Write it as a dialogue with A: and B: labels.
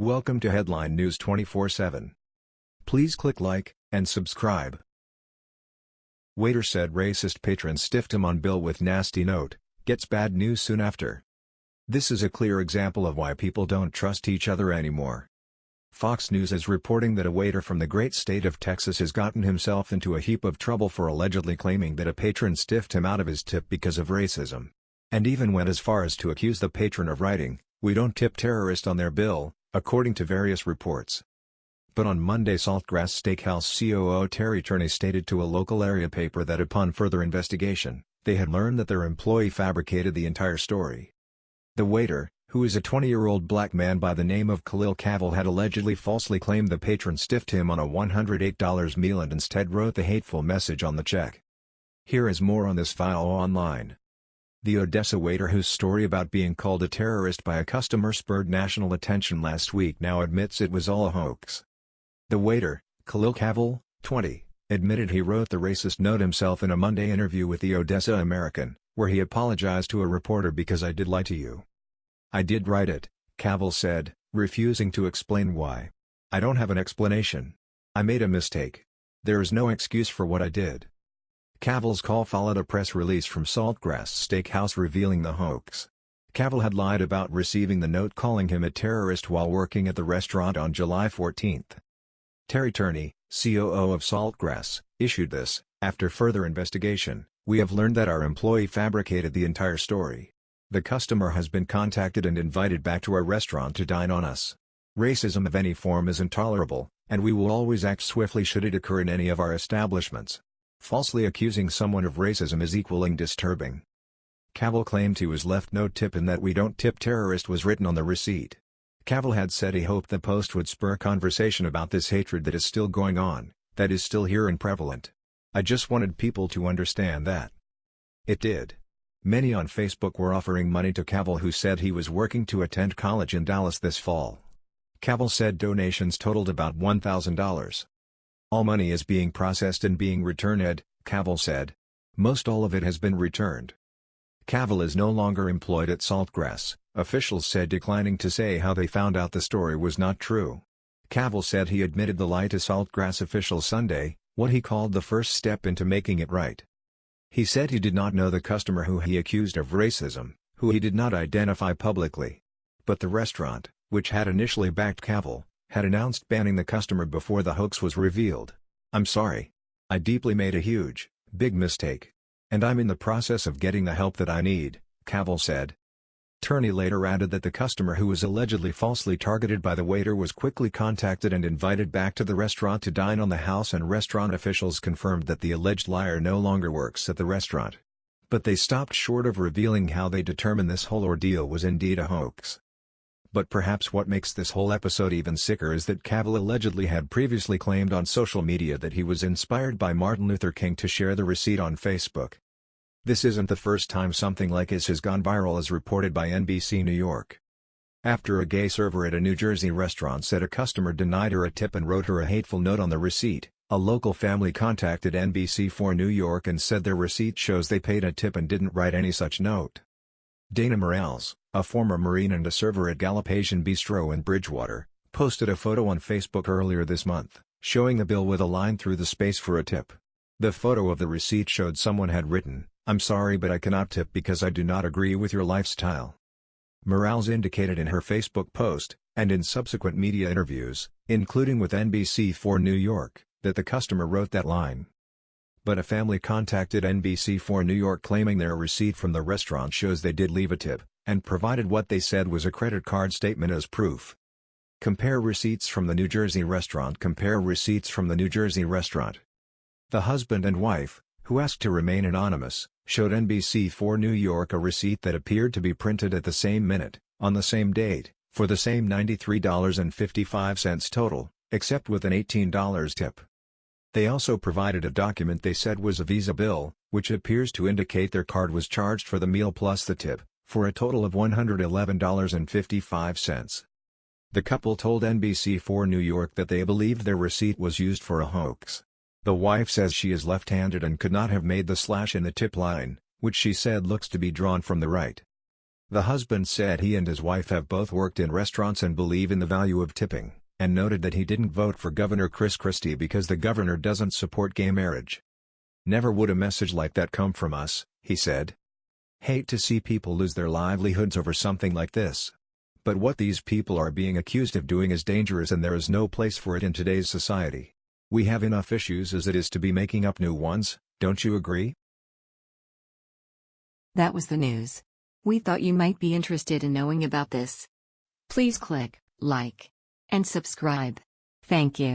A: Welcome to Headline News 24/7. Please click like and subscribe. Waiter said racist patron stiffed him on bill with nasty note, gets bad news soon after. This is a clear example of why people don't trust each other anymore. Fox News is reporting that a waiter from the great state of Texas has gotten himself into a heap of trouble for allegedly claiming that a patron stiffed him out of his tip because of racism. And even went as far as to accuse the patron of writing, we don't tip terrorists on their bill, according to various reports. But on Monday Saltgrass Steakhouse COO Terry Turney stated to a local area paper that upon further investigation, they had learned that their employee fabricated the entire story. The waiter, who is a 20-year-old black man by the name of Khalil Cavil had allegedly falsely claimed the patron stiffed him on a $108 meal and instead wrote the hateful message on the check. Here is more on this file online. The Odessa waiter whose story about being called a terrorist by a customer spurred national attention last week now admits it was all a hoax. The waiter, Khalil Cavil, 20, admitted he wrote the racist note himself in a Monday interview with the Odessa American, where he apologized to a reporter because I did lie to you. I did write it, Cavil said, refusing to explain why. I don't have an explanation. I made a mistake. There is no excuse for what I did. Cavil's call followed a press release from Saltgrass Steakhouse revealing the hoax. Cavil had lied about receiving the note calling him a terrorist while working at the restaurant on July 14. Terry Turney, COO of Saltgrass, issued this, after further investigation, we have learned that our employee fabricated the entire story. The customer has been contacted and invited back to our restaurant to dine on us. Racism of any form is intolerable, and we will always act swiftly should it occur in any of our establishments. Falsely accusing someone of racism is equaling disturbing. Cavil claimed he was left no tip and that we don't tip terrorist was written on the receipt. Cavil had said he hoped the post would spur conversation about this hatred that is still going on, that is still here and prevalent. I just wanted people to understand that. It did. Many on Facebook were offering money to Cavil who said he was working to attend college in Dallas this fall. Cavil said donations totaled about $1,000. All money is being processed and being returned, Cavil said. Most all of it has been returned. Cavil is no longer employed at Saltgrass, officials said declining to say how they found out the story was not true. Cavil said he admitted the lie to Saltgrass officials Sunday, what he called the first step into making it right. He said he did not know the customer who he accused of racism, who he did not identify publicly. But the restaurant, which had initially backed Cavil, had announced banning the customer before the hoax was revealed. I'm sorry. I deeply made a huge, big mistake. And I'm in the process of getting the help that I need, Cavil said. Turney later added that the customer who was allegedly falsely targeted by the waiter was quickly contacted and invited back to the restaurant to dine on the house and restaurant officials confirmed that the alleged liar no longer works at the restaurant. But they stopped short of revealing how they determined this whole ordeal was indeed a hoax. But perhaps what makes this whole episode even sicker is that Cavil allegedly had previously claimed on social media that he was inspired by Martin Luther King to share the receipt on Facebook. This isn't the first time something like this has gone viral as reported by NBC New York. After a gay server at a New Jersey restaurant said a customer denied her a tip and wrote her a hateful note on the receipt, a local family contacted NBC4 New York and said their receipt shows they paid a tip and didn't write any such note. Dayna Morales, a former Marine and a server at Gallop Asian Bistro in Bridgewater, posted a photo on Facebook earlier this month, showing the bill with a line through the space for a tip. The photo of the receipt showed someone had written, I'm sorry but I cannot tip because I do not agree with your lifestyle. Morales indicated in her Facebook post, and in subsequent media interviews, including with NBC4 New York, that the customer wrote that line. But a family contacted NBC4 New York claiming their receipt from the restaurant shows they did leave a tip, and provided what they said was a credit card statement as proof. Compare receipts from the New Jersey restaurant Compare receipts from the New Jersey restaurant. The husband and wife, who asked to remain anonymous, showed NBC4 New York a receipt that appeared to be printed at the same minute, on the same date, for the same $93.55 total, except with an $18 tip. They also provided a document they said was a Visa bill, which appears to indicate their card was charged for the meal plus the tip, for a total of $111.55. The couple told NBC4 New York that they believed their receipt was used for a hoax. The wife says she is left-handed and could not have made the slash in the tip line, which she said looks to be drawn from the right. The husband said he and his wife have both worked in restaurants and believe in the value of tipping, and noted that he didn't vote for Governor Chris Christie because the governor doesn't support gay marriage. Never would a message like that come from us, he said. Hate to see people lose their livelihoods over something like this. But what these people are being accused of doing is dangerous and there is no place for it in today's society. We have enough issues as it is to be making up new ones, don't you agree?
B: That was the news. We thought you might be interested in knowing about this. Please click like and subscribe. Thank you.